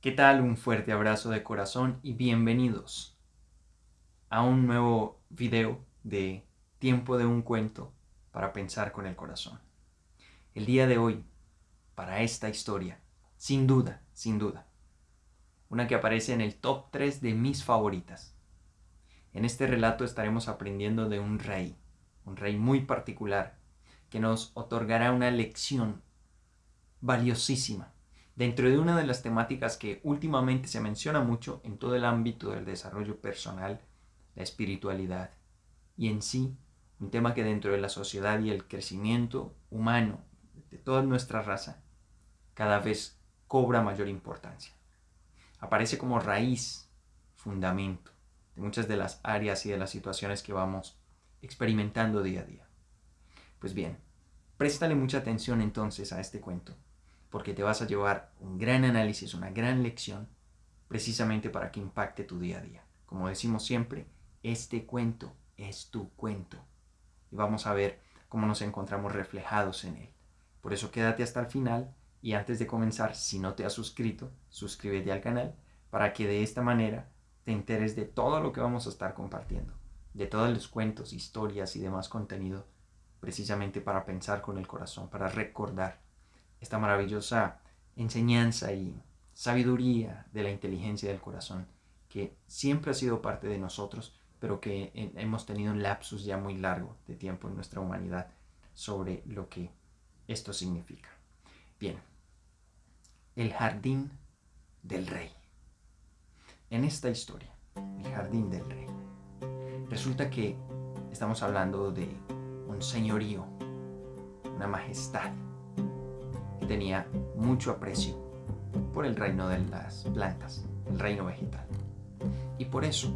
¿Qué tal? Un fuerte abrazo de corazón y bienvenidos a un nuevo video de Tiempo de un cuento para pensar con el corazón. El día de hoy, para esta historia, sin duda, sin duda, una que aparece en el top 3 de mis favoritas. En este relato estaremos aprendiendo de un rey, un rey muy particular, que nos otorgará una lección valiosísima dentro de una de las temáticas que últimamente se menciona mucho en todo el ámbito del desarrollo personal, la espiritualidad, y en sí un tema que dentro de la sociedad y el crecimiento humano de toda nuestra raza cada vez cobra mayor importancia. Aparece como raíz, fundamento de muchas de las áreas y de las situaciones que vamos experimentando día a día. Pues bien, préstale mucha atención entonces a este cuento, porque te vas a llevar un gran análisis, una gran lección, precisamente para que impacte tu día a día. Como decimos siempre, este cuento es tu cuento. Y vamos a ver cómo nos encontramos reflejados en él. Por eso quédate hasta el final y antes de comenzar, si no te has suscrito, suscríbete al canal para que de esta manera te enteres de todo lo que vamos a estar compartiendo, de todos los cuentos, historias y demás contenido, precisamente para pensar con el corazón, para recordar esta maravillosa enseñanza y sabiduría de la inteligencia del corazón, que siempre ha sido parte de nosotros, pero que hemos tenido un lapsus ya muy largo de tiempo en nuestra humanidad sobre lo que esto significa. Bien, el jardín del rey. En esta historia, el jardín del rey, resulta que estamos hablando de un señorío, una majestad, tenía mucho aprecio por el reino de las plantas, el reino vegetal. Y por eso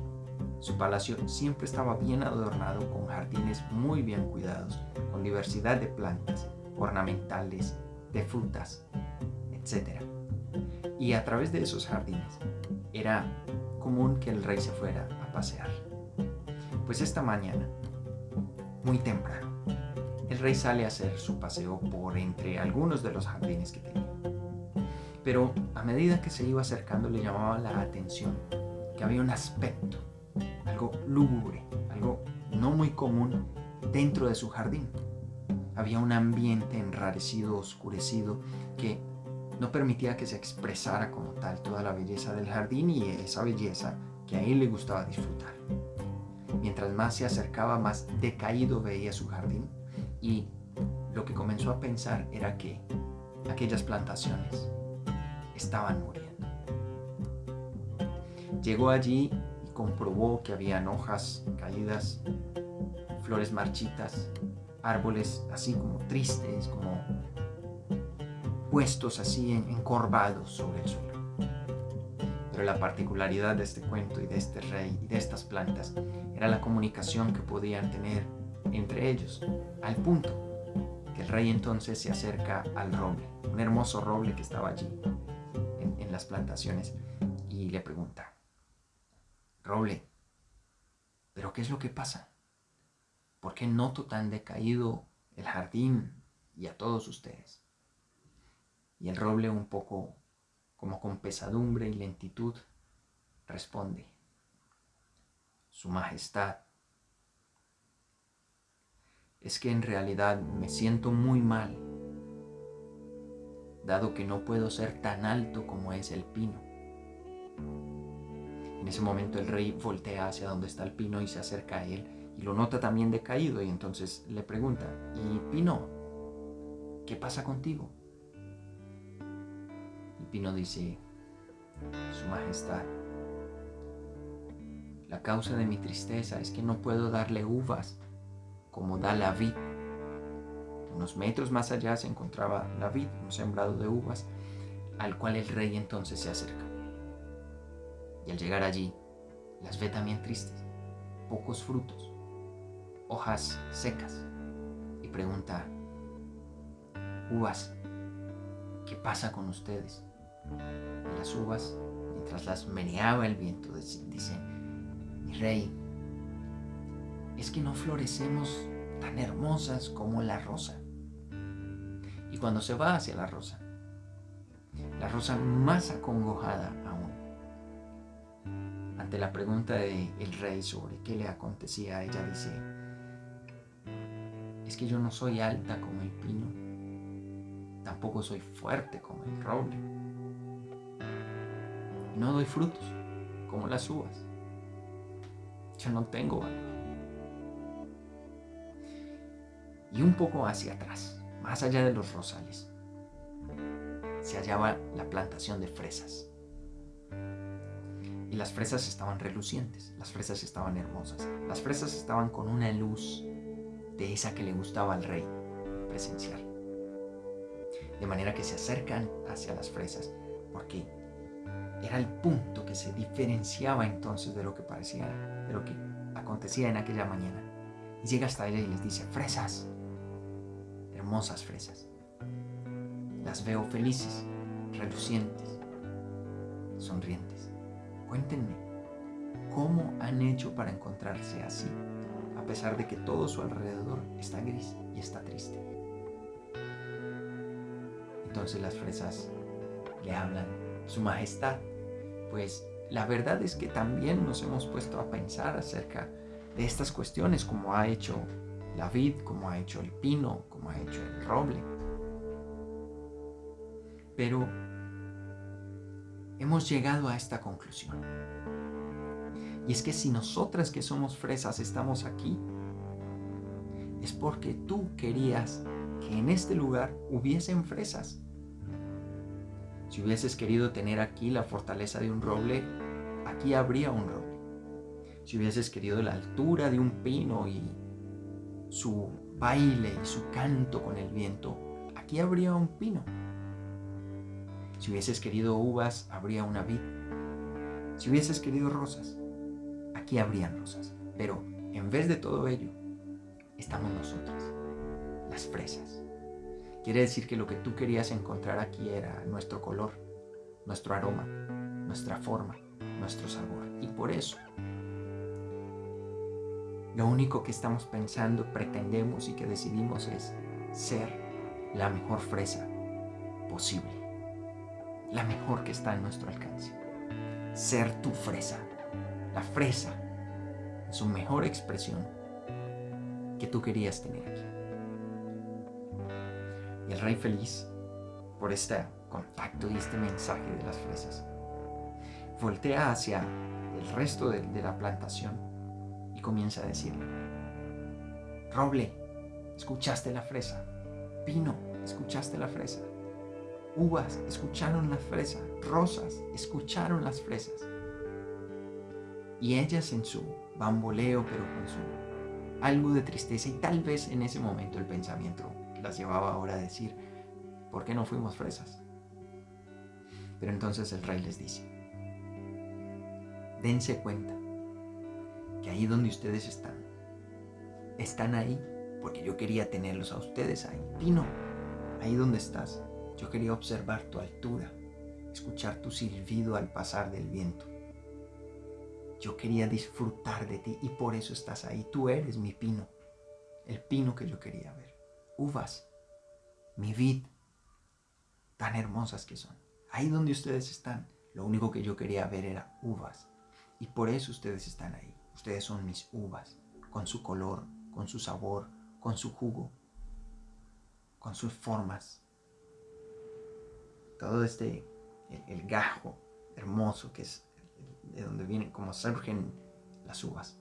su palacio siempre estaba bien adornado con jardines muy bien cuidados, con diversidad de plantas ornamentales, de frutas, etc. Y a través de esos jardines era común que el rey se fuera a pasear. Pues esta mañana, muy temprano, el rey sale a hacer su paseo por entre algunos de los jardines que tenía. Pero a medida que se iba acercando le llamaba la atención que había un aspecto, algo lúgubre, algo no muy común dentro de su jardín. Había un ambiente enrarecido, oscurecido, que no permitía que se expresara como tal toda la belleza del jardín y esa belleza que a él le gustaba disfrutar. Mientras más se acercaba, más decaído veía su jardín y lo que comenzó a pensar era que aquellas plantaciones estaban muriendo. Llegó allí y comprobó que habían hojas caídas, flores marchitas, árboles así como tristes, como puestos así encorvados sobre el suelo. Pero la particularidad de este cuento y de este rey y de estas plantas era la comunicación que podían tener entre ellos, al punto que el rey entonces se acerca al roble, un hermoso roble que estaba allí en, las plantaciones, y le pregunta, roble, ¿pero qué es lo que pasa? ¿Por qué noto tan decaído el jardín y a todos ustedes? Y el roble un poco como con pesadumbre y lentitud responde, Su Majestad, es que en realidad me siento muy mal, dado que no puedo ser tan alto como es el pino. En ese momento el rey voltea hacia donde está el pino y se acerca a él y lo nota también decaído y entonces le pregunta, ¿y Pino? ¿Qué pasa contigo? Y Pino dice, Su Majestad, la causa de mi tristeza es que no puedo darle uvas como da la vid. Unos metros más allá se encontraba la vid, un sembrado de uvas, al cual el rey entonces se acerca. Y al llegar allí, las ve también tristes, pocos frutos, hojas secas y pregunta, uvas, ¿qué pasa con ustedes? Y las uvas, mientras las meneaba el viento, dicen, mi rey, es que no florecemos tan hermosas como la rosa. Y cuando se va hacia la rosa, la rosa más acongojada aún. Ante la pregunta del el rey sobre qué le acontecía, ella dice, es que yo no soy alta como el pino, tampoco soy fuerte como el roble. No doy frutos como las uvas. Yo no tengo valor. Y un poco hacia atrás, más allá de los rosales, se hallaba la plantación de fresas. Y las fresas estaban relucientes, las fresas estaban hermosas, las fresas estaban con una luz de esa que le gustaba al rey presencial. De manera que se acercan hacia las fresas, porque era el punto que se diferenciaba entonces de lo que parecía, de lo que acontecía en aquella mañana. Y llega hasta ella y les dice, fresas, hermosas fresas. Las veo felices, relucientes, sonrientes. Cuéntenme, ¿cómo han hecho para encontrarse así, a pesar de que todo su alrededor está gris y está triste? Entonces las fresas le hablan, Su Majestad, pues la verdad es que también nos hemos puesto a pensar acerca de estas cuestiones, como ha hecho la vid, como ha hecho el pino, como ha hecho el roble. Pero hemos llegado a esta conclusión. Y es que si nosotras que somos fresas estamos aquí, es porque tú querías que en este lugar hubiesen fresas. Si hubieses querido tener aquí la fortaleza de un roble, aquí habría un roble. Si hubieses querido la altura de un pino y su baile y su canto con el viento, aquí habría un pino. Si hubieses querido uvas, habría una vid. Si hubieses querido rosas, aquí habrían rosas. Pero en vez de todo ello, estamos nosotras, las fresas. Quiere decir que lo que tú querías encontrar aquí era nuestro color, nuestro aroma, nuestra forma, nuestro sabor. Y por eso, lo único que estamos pensando, pretendemos y que decidimos es ser la mejor fresa posible la mejor que está en nuestro alcance. Ser tu fresa, la fresa su mejor expresión que tú querías tener aquí. Y el rey feliz por este contacto y este mensaje de las fresas, voltea hacia el resto de, la plantación comienza a decir, Roble, ¿escuchaste la fresa? Pino, ¿escuchaste la fresa? Uvas escucharon la fresa, rosas escucharon las fresas. Y ellas en su bamboleo, pero con su algo de tristeza y tal vez en ese momento el pensamiento las llevaba ahora a decir, ¿por qué no fuimos fresas? Pero entonces el rey les dice, dense cuenta ahí donde ustedes están, están ahí porque yo quería tenerlos a ustedes ahí. Pino, ahí donde estás, yo quería observar tu altura, escuchar tu silbido al pasar del viento. Yo quería disfrutar de ti y por eso estás ahí. Tú eres mi pino, el pino que yo quería ver. Uvas, mi vid, tan hermosas que son. Ahí donde ustedes están, lo único que yo quería ver era uvas. Y por eso ustedes están ahí. Ustedes son mis uvas, con su color, con su sabor, con su jugo, con sus formas, todo este, el, gajo hermoso que es de donde vienen, como surgen las uvas.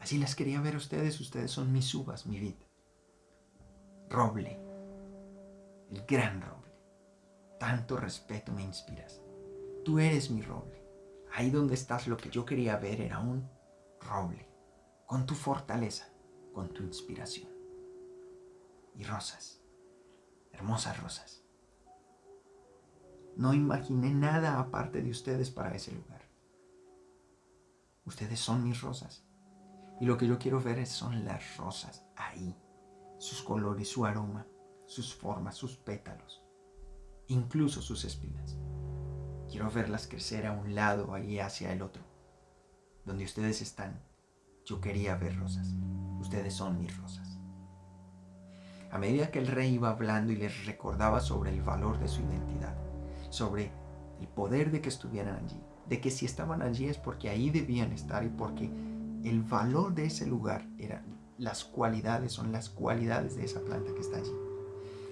Así las quería ver ustedes, ustedes son mis uvas, mi vid. Roble, el gran roble. Tanto respeto me inspiras. Tú eres mi roble. Ahí donde estás lo que yo quería ver era un roble, con tu fortaleza, con tu inspiración. Y rosas, hermosas rosas. No imaginé nada aparte de ustedes para ese lugar. Ustedes son mis rosas. Y lo que yo quiero ver son las rosas ahí. Sus colores, su aroma, sus formas, sus pétalos. Incluso sus espinas. Quiero verlas crecer a un lado, ahí hacia el otro. Donde ustedes están, yo quería ver rosas. Ustedes son mis rosas. A medida que el rey iba hablando y les recordaba sobre el valor de su identidad, sobre el poder de que estuvieran allí, de que si estaban allí es porque ahí debían estar y porque el valor de ese lugar eran las cualidades, son las cualidades de esa planta que está allí.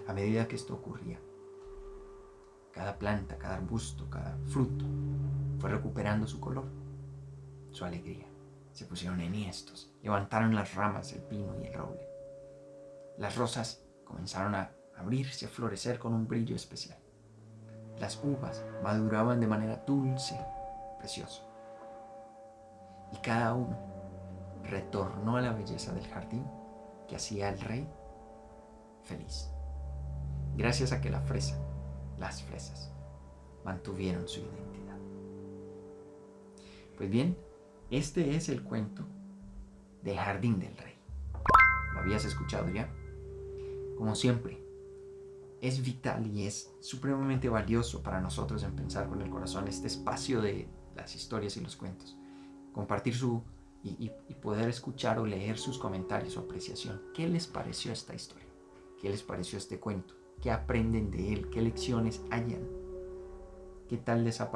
A medida que esto ocurría, cada planta, cada arbusto, cada fruto fue recuperando su color, su alegría. Se pusieron enhiestos, levantaron las ramas del pino y el roble. Las rosas comenzaron a abrirse, a florecer con un brillo especial. Las uvas maduraban de manera dulce, preciosa. Y cada uno retornó a la belleza del jardín que hacía al rey feliz. Gracias a que la fresa, las fresas, mantuvieron su identidad. Pues bien, este es el cuento del jardín del rey. ¿Lo habías escuchado ya? Como siempre, es vital y es supremamente valioso para nosotros en pensar con el corazón este espacio de las historias y los cuentos. Compartir su y, poder escuchar o leer sus comentarios o apreciación. ¿Qué les pareció esta historia? ¿Qué les pareció este cuento? ¿Qué aprenden de él? ¿Qué lecciones hayan? ¿Qué tal les ha?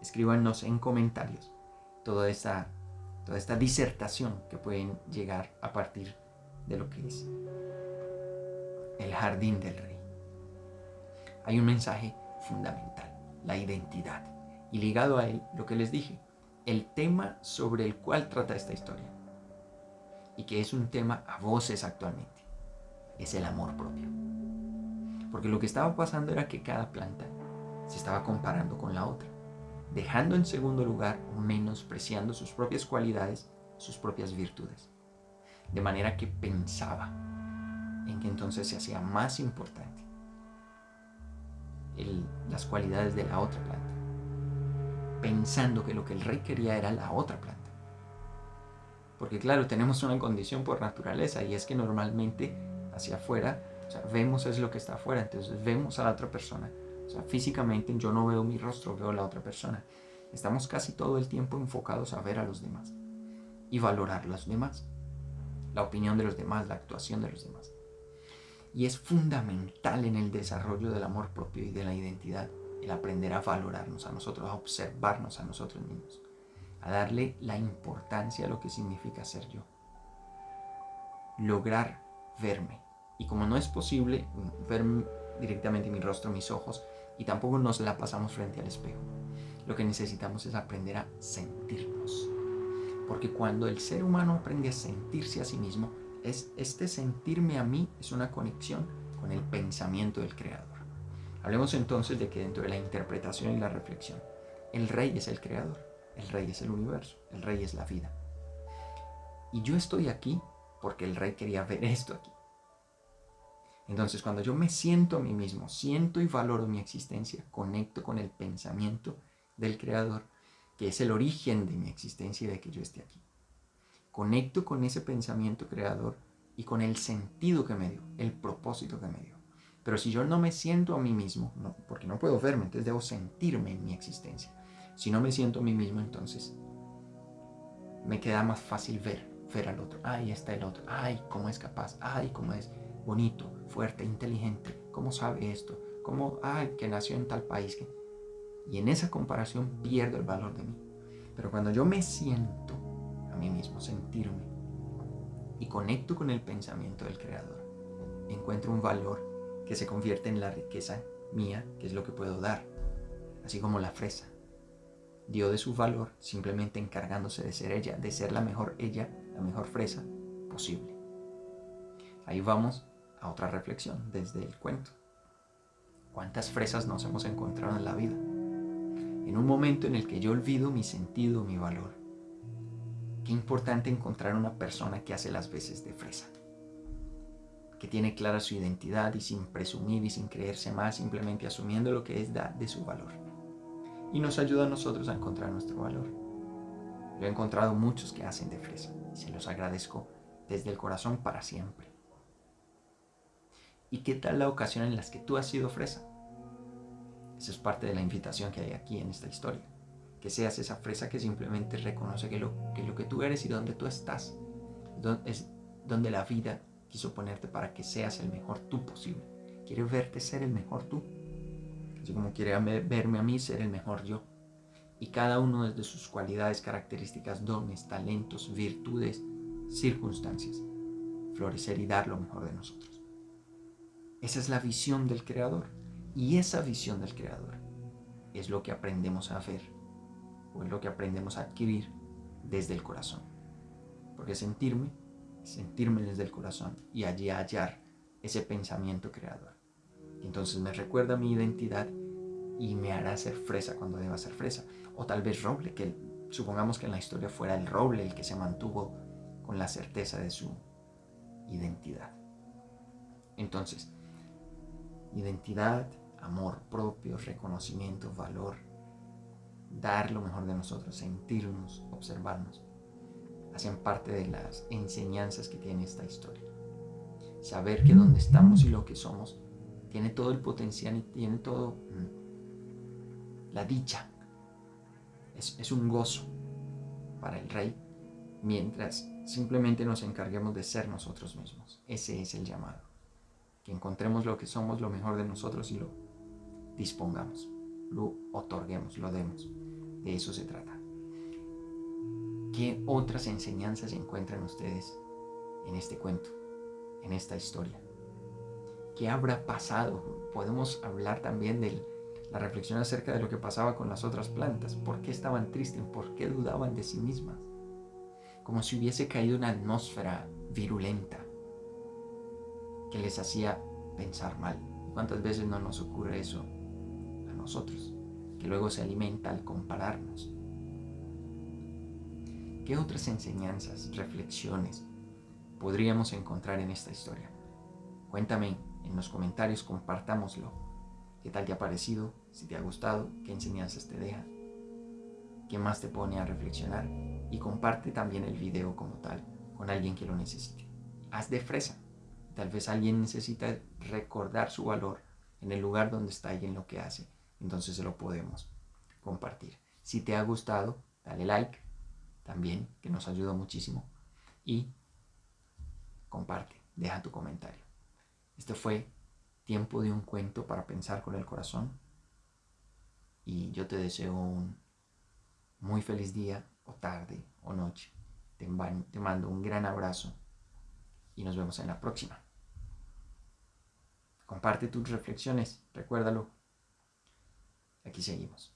Escríbanos en comentarios toda esta, toda esta disertación que pueden llegar a partir de lo que es el jardín del rey. Hay un mensaje fundamental, la identidad. Y ligado a él, lo que les dije, el tema sobre el cual trata esta historia. Y que es un tema a voces actualmente. Es el amor propio. Porque lo que estaba pasando era que cada planta se estaba comparando con la otra, dejando en segundo lugar o menospreciando sus propias cualidades, sus propias virtudes. De manera que pensaba en que entonces se hacía más importante las cualidades de la otra planta, pensando que lo que el rey quería era la otra planta. Porque claro, tenemos una condición por naturaleza y es que normalmente hacia afuera, vemos es lo que está afuera, entonces vemos a la otra persona. Físicamente yo no veo mi rostro, veo a la otra persona. Estamos casi todo el tiempo enfocados a ver a los demás y valorar a los demás, la opinión de los demás, la actuación de los demás y es fundamental en el desarrollo del amor propio y de la identidad el aprender a valorarnos a nosotros, a observarnos a nosotros mismos, a darle la importancia a lo que significa ser yo. Lograr verme. Y como no es posible ver directamente mi rostro, mis ojos, y tampoco nos la pasamos frente al espejo, lo que necesitamos es aprender a sentirnos. Porque cuando el ser humano aprende a sentirse a sí mismo, este sentirme a mí es una conexión con el pensamiento del Creador. Hablemos entonces de que dentro de la interpretación y la reflexión, el Rey es el Creador, el Rey es el universo, el Rey es la vida. Y yo estoy aquí porque el Rey quería ver esto aquí. Entonces cuando yo me siento a mí mismo, siento y valoro mi existencia, conecto con el pensamiento del Creador, que es el origen de mi existencia y de que yo esté aquí conecto con ese pensamiento creador y con el sentido que me dio, el propósito que me dio. Pero si yo no me siento a mí mismo, porque no puedo verme, entonces debo sentirme en mi existencia. Si no me siento a mí mismo, entonces me queda más fácil ver, ver al otro. Ay, está el otro. Ay, cómo es capaz. Ay, cómo es bonito, fuerte, inteligente. ¿Cómo sabe esto? ¿Cómo, ay, que nació en tal país? Y en esa comparación pierdo el valor de mí. Pero cuando yo me siento mí mismo, sentirme y conecto con el pensamiento del Creador, encuentro un valor que se convierte en la riqueza mía, que es lo que puedo dar, así como la fresa. Dio de su valor simplemente encargándose de ser ella, de ser la mejor ella, la mejor fresa posible. Ahí vamos otra reflexión desde el cuento. ¿Cuántas fresas nos hemos encontrado en la vida? En un momento en el que yo olvido mi sentido, mi valor, Qué importante encontrar una persona que hace las veces de fresa, que tiene clara su identidad y sin presumir y sin creerse más, simplemente asumiendo lo que es da de su valor. Y nos ayuda a nosotros a encontrar nuestro valor. Yo he encontrado muchos que hacen de fresa y se los agradezco desde el corazón para siempre. ¿Y qué tal la ocasión en las que tú has sido fresa? Esa es parte de la invitación que hay aquí en esta historia que seas esa fresa que simplemente reconoce que lo que, lo que tú eres y donde tú estás es donde la vida quiso ponerte para que seas el mejor tú posible. Quiere verte ser el mejor tú. Así como quiere verme a mí ser el mejor yo. Y cada uno desde sus cualidades, características, dones, talentos, virtudes, circunstancias. Florecer y dar lo mejor de nosotros. Esa es la visión del Creador. Y esa visión del Creador es lo que aprendemos a ver o es lo que aprendemos a adquirir desde el corazón. Porque sentirme, sentirme desde el corazón y allí hallar ese pensamiento creador. Entonces me recuerda mi identidad y me hará ser fresa cuando deba ser fresa. O tal vez roble, que supongamos que en la historia fuera el roble el que se mantuvo con la certeza de su identidad. Entonces, identidad, amor propio, reconocimiento, valor, dar lo mejor de nosotros, sentirnos, observarnos, hacen parte de las enseñanzas que tiene esta historia. Saber que donde estamos y lo que somos tiene todo el potencial y tiene todo mm, la dicha. Es, es un gozo para el rey mientras simplemente nos encarguemos de ser nosotros mismos. Ese es el llamado. Que encontremos lo que somos, lo mejor de nosotros y lo dispongamos, lo otorguemos, lo demos. De eso se trata. ¿Qué otras enseñanzas encuentran ustedes en este cuento, en esta historia? ¿Qué habrá pasado? Podemos hablar también de la reflexión acerca de lo que pasaba con las otras plantas. ¿Por qué estaban tristes? ¿Por qué dudaban de sí mismas? Como si hubiese caído una atmósfera virulenta que les hacía pensar mal. ¿Cuántas veces no nos ocurre eso a nosotros? que luego se alimenta al compararnos. ¿Qué otras enseñanzas, reflexiones podríamos encontrar en esta historia? Cuéntame en los comentarios, compartámoslo. ¿Qué tal te ha parecido? Si te ha gustado, ¿qué enseñanzas te deja? ¿Qué más te pone a reflexionar? Y comparte también el video como tal con alguien que lo necesite. Haz de fresa. Tal vez alguien necesita recordar su valor en el lugar donde está y en lo que hace entonces se lo podemos compartir. Si te ha gustado, dale like también, que nos ayuda muchísimo. Y comparte, deja tu comentario. Este fue tiempo de un cuento para pensar con el corazón. Y yo te deseo un muy feliz día o tarde o noche. Te, te mando un gran abrazo y nos vemos en la próxima. Comparte tus reflexiones, recuérdalo, Aquí seguimos.